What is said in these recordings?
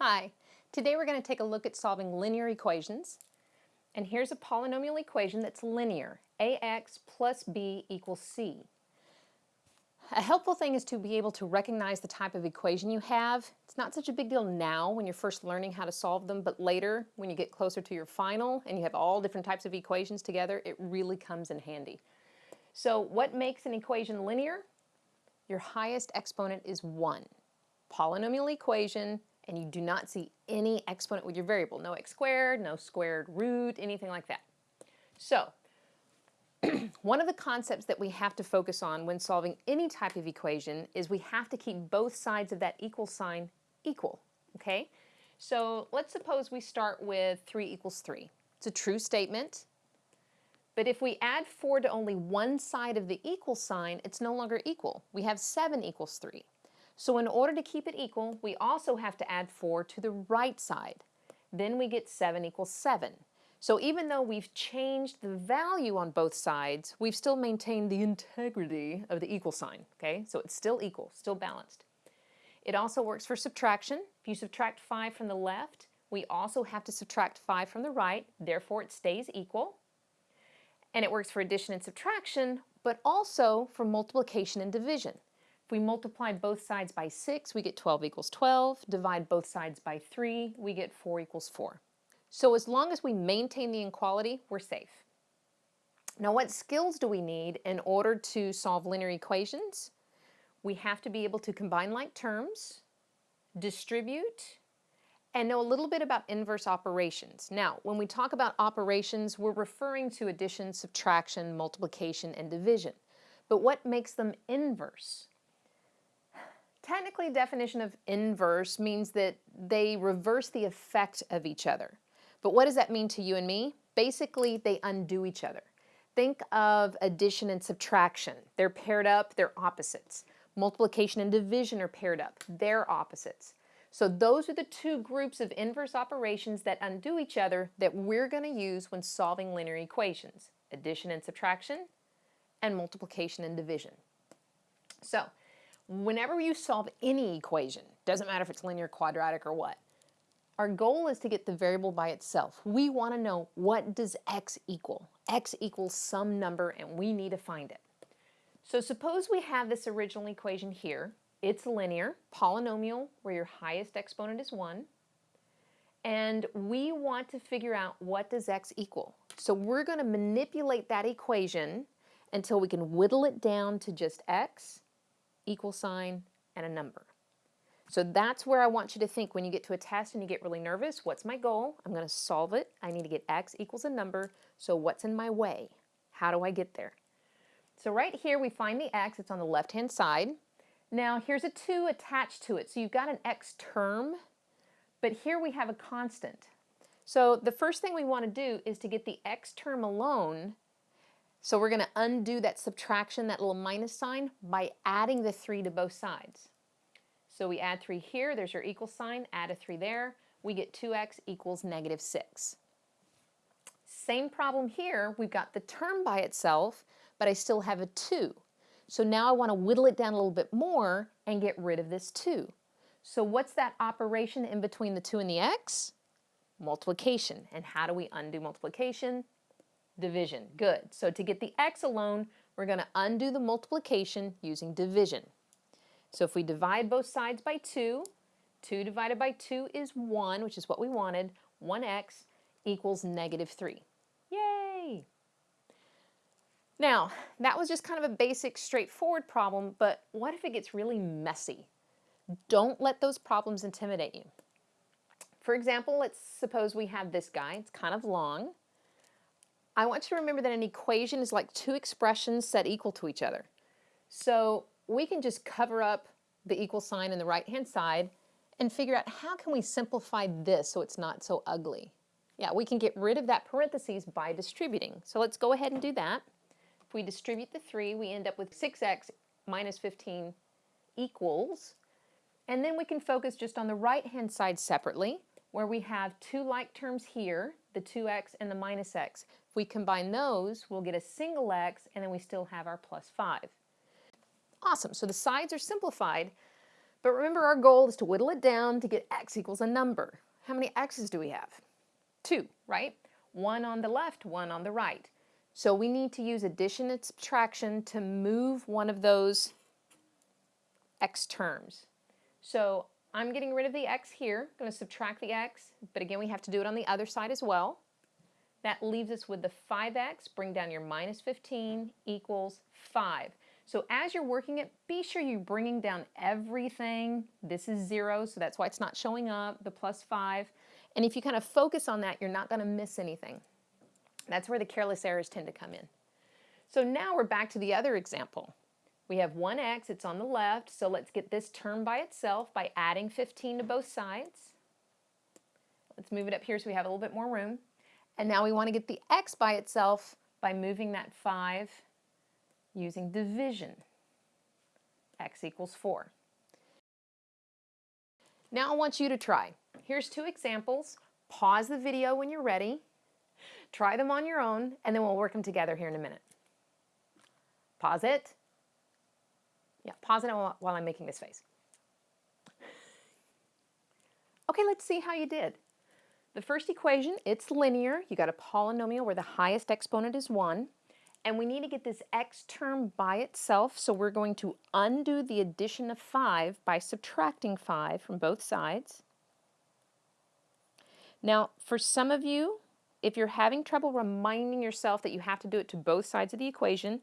Hi, today we're going to take a look at solving linear equations. And here's a polynomial equation that's linear. ax plus b equals c. A helpful thing is to be able to recognize the type of equation you have. It's not such a big deal now when you're first learning how to solve them, but later when you get closer to your final and you have all different types of equations together, it really comes in handy. So what makes an equation linear? Your highest exponent is 1. Polynomial equation, and you do not see any exponent with your variable. No x squared, no squared root, anything like that. So, one of the concepts that we have to focus on when solving any type of equation is we have to keep both sides of that equal sign equal, okay? So let's suppose we start with 3 equals 3. It's a true statement, but if we add 4 to only one side of the equal sign, it's no longer equal. We have 7 equals 3. So in order to keep it equal, we also have to add 4 to the right side. Then we get 7 equals 7. So even though we've changed the value on both sides, we've still maintained the integrity of the equal sign, okay? So it's still equal, still balanced. It also works for subtraction. If you subtract 5 from the left, we also have to subtract 5 from the right, therefore it stays equal. And it works for addition and subtraction, but also for multiplication and division. If we multiply both sides by 6, we get 12 equals 12. Divide both sides by 3, we get 4 equals 4. So as long as we maintain the inequality, we're safe. Now what skills do we need in order to solve linear equations? We have to be able to combine like terms, distribute, and know a little bit about inverse operations. Now, when we talk about operations, we're referring to addition, subtraction, multiplication, and division. But what makes them inverse? Technically, definition of inverse means that they reverse the effect of each other. But what does that mean to you and me? Basically, they undo each other. Think of addition and subtraction. They're paired up, they're opposites. Multiplication and division are paired up, they're opposites. So those are the two groups of inverse operations that undo each other that we're going to use when solving linear equations. Addition and subtraction, and multiplication and division. So whenever you solve any equation, doesn't matter if it's linear, quadratic, or what, our goal is to get the variable by itself. We want to know what does x equal. x equals some number and we need to find it. So suppose we have this original equation here. It's linear, polynomial, where your highest exponent is 1. And we want to figure out what does x equal. So we're going to manipulate that equation until we can whittle it down to just x equal sign, and a number. So that's where I want you to think when you get to a test and you get really nervous. What's my goal? I'm going to solve it. I need to get x equals a number. So what's in my way? How do I get there? So right here we find the x. It's on the left-hand side. Now here's a 2 attached to it. So you've got an x term, but here we have a constant. So the first thing we want to do is to get the x term alone so we're going to undo that subtraction, that little minus sign, by adding the 3 to both sides. So we add 3 here, there's your equal sign, add a 3 there, we get 2x equals negative 6. Same problem here, we've got the term by itself, but I still have a 2. So now I want to whittle it down a little bit more and get rid of this 2. So what's that operation in between the 2 and the x? Multiplication. And how do we undo multiplication? Division. Good. So to get the x alone, we're going to undo the multiplication using division. So if we divide both sides by 2, 2 divided by 2 is 1, which is what we wanted. 1x equals negative 3. Yay! Now, that was just kind of a basic, straightforward problem, but what if it gets really messy? Don't let those problems intimidate you. For example, let's suppose we have this guy. It's kind of long. I want you to remember that an equation is like two expressions set equal to each other. So we can just cover up the equal sign in the right-hand side and figure out how can we simplify this so it's not so ugly. Yeah, we can get rid of that parentheses by distributing. So let's go ahead and do that. If we distribute the 3, we end up with 6x minus 15 equals. And then we can focus just on the right-hand side separately, where we have two like terms here, the 2x and the minus x. We combine those, we'll get a single x, and then we still have our plus 5. Awesome, so the sides are simplified, But remember our goal is to whittle it down to get x equals a number. How many x's do we have? Two, right? One on the left, one on the right. So we need to use addition and subtraction to move one of those x terms. So I'm getting rid of the x here, I'm going to subtract the x, but again we have to do it on the other side as well. That leaves us with the 5x, bring down your minus 15 equals 5. So as you're working it, be sure you're bringing down everything. This is 0, so that's why it's not showing up, the plus 5. And if you kind of focus on that, you're not going to miss anything. That's where the careless errors tend to come in. So now we're back to the other example. We have 1x, it's on the left, so let's get this term by itself by adding 15 to both sides. Let's move it up here so we have a little bit more room. And now we want to get the x by itself by moving that 5 using division. x equals 4. Now I want you to try. Here's two examples. Pause the video when you're ready. Try them on your own, and then we'll work them together here in a minute. Pause it. Yeah, pause it while I'm making this face. Okay, let's see how you did. The first equation, it's linear. You got a polynomial where the highest exponent is 1. And we need to get this x term by itself, so we're going to undo the addition of 5 by subtracting 5 from both sides. Now, for some of you, if you're having trouble reminding yourself that you have to do it to both sides of the equation,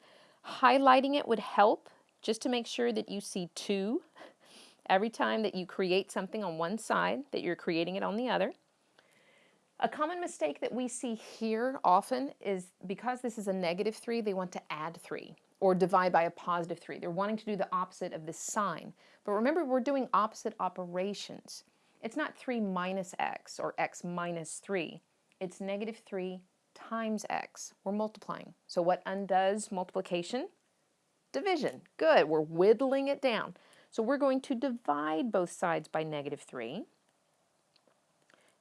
highlighting it would help just to make sure that you see 2 every time that you create something on one side, that you're creating it on the other. A common mistake that we see here often is because this is a negative 3, they want to add 3 or divide by a positive 3. They're wanting to do the opposite of this sign. But remember, we're doing opposite operations. It's not 3 minus x or x minus 3. It's negative 3 times x. We're multiplying. So what undoes multiplication? Division. Good. We're whittling it down. So we're going to divide both sides by negative 3.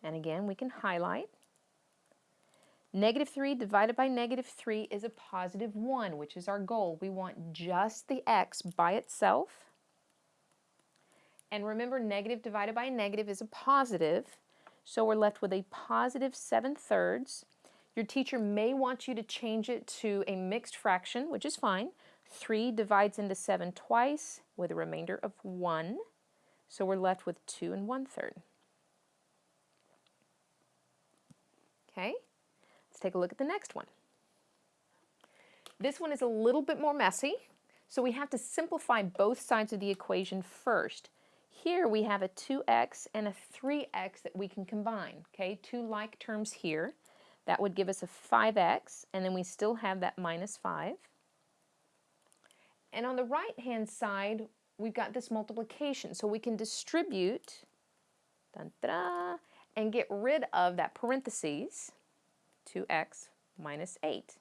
And again, we can highlight. Negative 3 divided by negative 3 is a positive 1, which is our goal. We want just the x by itself. And remember, negative divided by negative is a positive, so we're left with a positive 7 thirds. Your teacher may want you to change it to a mixed fraction, which is fine. 3 divides into 7 twice with a remainder of 1, so we're left with 2 and 1 third. Okay, let's take a look at the next one. This one is a little bit more messy, so we have to simplify both sides of the equation first. Here we have a 2x and a 3x that we can combine, okay? Two like terms here. That would give us a 5x, and then we still have that minus 5. And on the right-hand side, we've got this multiplication, so we can distribute, dun, and get rid of that parentheses, 2x minus 8.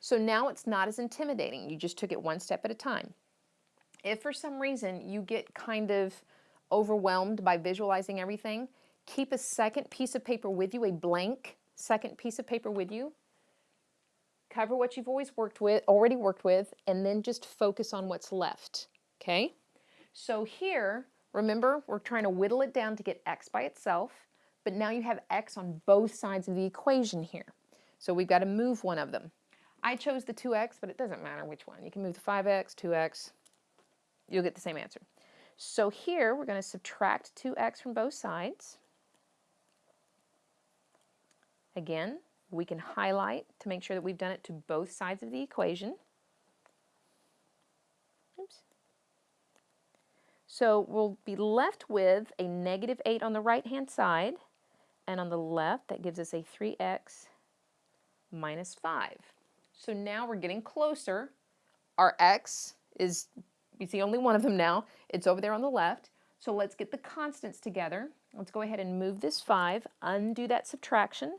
So now it's not as intimidating. You just took it one step at a time. If for some reason you get kind of overwhelmed by visualizing everything, keep a second piece of paper with you, a blank second piece of paper with you. Cover what you've always worked with, already worked with, and then just focus on what's left, okay? So here, remember, we're trying to whittle it down to get x by itself but now you have x on both sides of the equation here. So we've got to move one of them. I chose the 2x, but it doesn't matter which one. You can move the 5x, 2x, you'll get the same answer. So here we're going to subtract 2x from both sides. Again, we can highlight to make sure that we've done it to both sides of the equation. Oops. So we'll be left with a negative 8 on the right-hand side and on the left, that gives us a 3x minus 5. So now we're getting closer. Our x is, you see only one of them now. It's over there on the left. So let's get the constants together. Let's go ahead and move this 5, undo that subtraction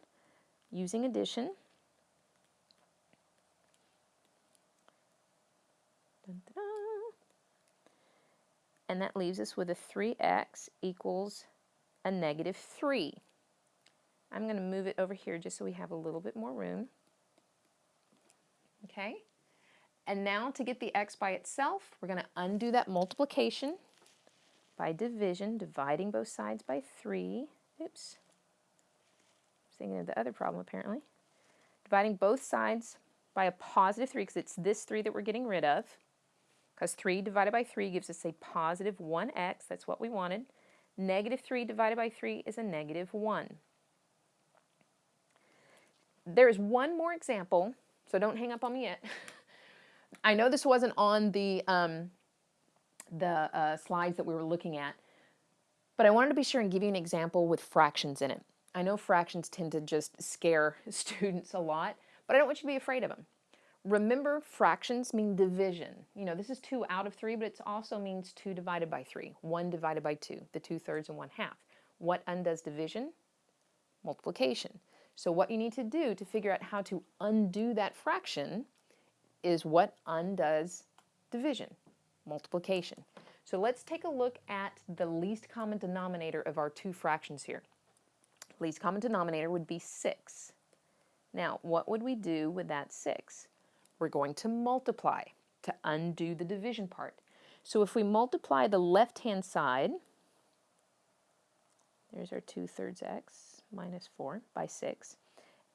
using addition. Dun, dun, dun. And that leaves us with a 3x equals a negative 3. I'm going to move it over here just so we have a little bit more room. Okay, and now to get the x by itself, we're going to undo that multiplication. by division, dividing both sides by 3. Oops. Thinking of the other problem apparently. Dividing both sides by a positive 3 because it's this 3 that we're getting rid of. Because 3 divided by 3 gives us a positive 1x. That's what we wanted. Negative 3 divided by 3 is a negative 1. There is one more example, so don't hang up on me yet. I know this wasn't on the, um, the uh, slides that we were looking at, but I wanted to be sure and give you an example with fractions in it. I know fractions tend to just scare students a lot, but I don't want you to be afraid of them. Remember, fractions mean division. You know, this is 2 out of 3, but it also means 2 divided by 3, 1 divided by 2, the 2 thirds and 1 half. What undoes division? Multiplication. So what you need to do to figure out how to undo that fraction is what undoes division, multiplication. So let's take a look at the least common denominator of our two fractions here. Least common denominator would be 6. Now, what would we do with that 6? We're going to multiply to undo the division part. So if we multiply the left-hand side, there's our 2 thirds x minus 4 by 6,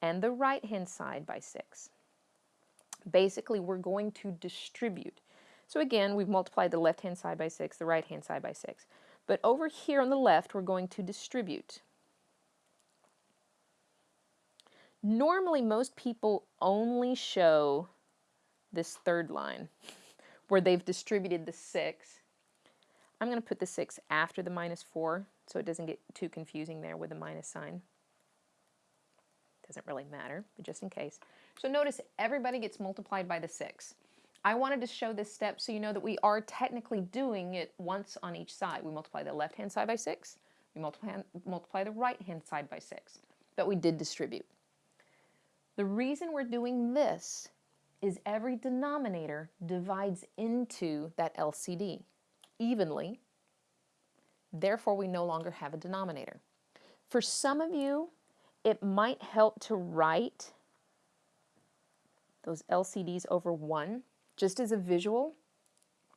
and the right-hand side by 6. Basically, we're going to distribute. So again, we've multiplied the left-hand side by 6, the right-hand side by 6. But over here on the left, we're going to distribute. Normally, most people only show this third line where they've distributed the 6. I'm going to put the 6 after the minus 4 so it doesn't get too confusing there with the minus sign. Doesn't really matter, but just in case. So notice everybody gets multiplied by the 6. I wanted to show this step so you know that we are technically doing it once on each side. We multiply the left-hand side by 6. We multiply, multiply the right-hand side by 6. But we did distribute. The reason we're doing this is every denominator divides into that LCD evenly. Therefore, we no longer have a denominator. For some of you, it might help to write those LCDs over 1 just as a visual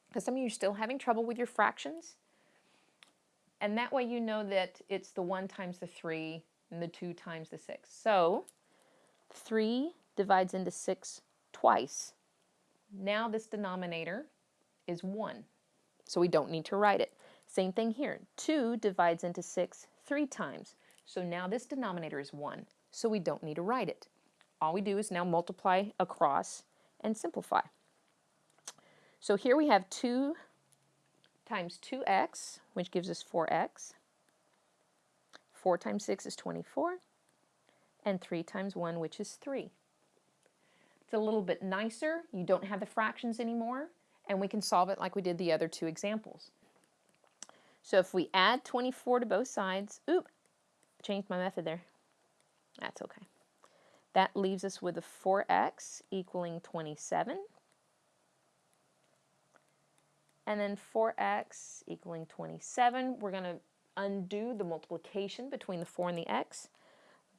because some of you are still having trouble with your fractions. And that way you know that it's the 1 times the 3 and the 2 times the 6. So 3 divides into 6 twice. Now this denominator is 1, so we don't need to write it. Same thing here. 2 divides into 6 three times. So now this denominator is 1, so we don't need to write it. All we do is now multiply across and simplify. So here we have 2 times 2x, which gives us 4x. 4 times 6 is 24. And 3 times 1, which is 3. It's a little bit nicer. You don't have the fractions anymore. And we can solve it like we did the other two examples. So if we add 24 to both sides, oop, changed my method there. That's okay. That leaves us with a 4x equaling 27. And then 4x equaling 27. We're going to undo the multiplication between the 4 and the x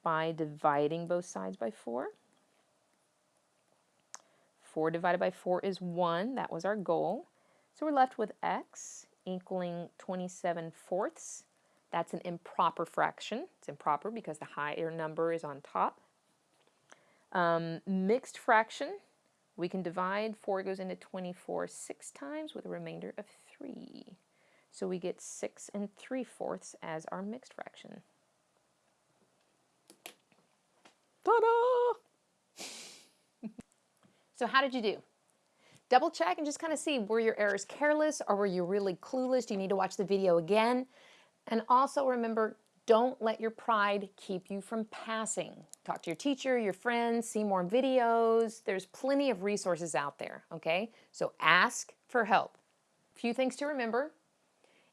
by dividing both sides by 4. 4 divided by 4 is 1. That was our goal. So we're left with x equaling 27 fourths. That's an improper fraction. It's improper because the higher number is on top. Um, mixed fraction, we can divide 4 goes into 24 six times with a remainder of 3. So we get 6 and 3 fourths as our mixed fraction. Ta-da! So how did you do? Double check and just kind of see were your errors careless or were you really clueless? Do you need to watch the video again? And also remember, don't let your pride keep you from passing. Talk to your teacher, your friends, see more videos. There's plenty of resources out there, okay? So ask for help. A few things to remember.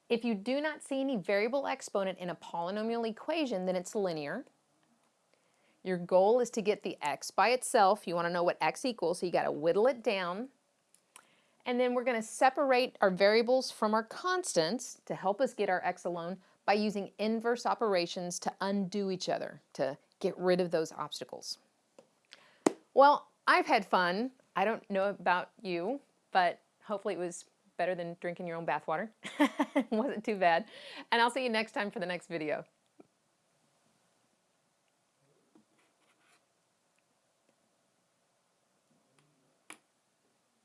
If you do not see any variable exponent in a polynomial equation, then it's linear. Your goal is to get the x by itself. You want to know what x equals, so you got to whittle it down. And then we're going to separate our variables from our constants to help us get our x alone by using inverse operations to undo each other, to get rid of those obstacles. Well, I've had fun. I don't know about you, but hopefully it was better than drinking your own bathwater. it Wasn't too bad. And I'll see you next time for the next video.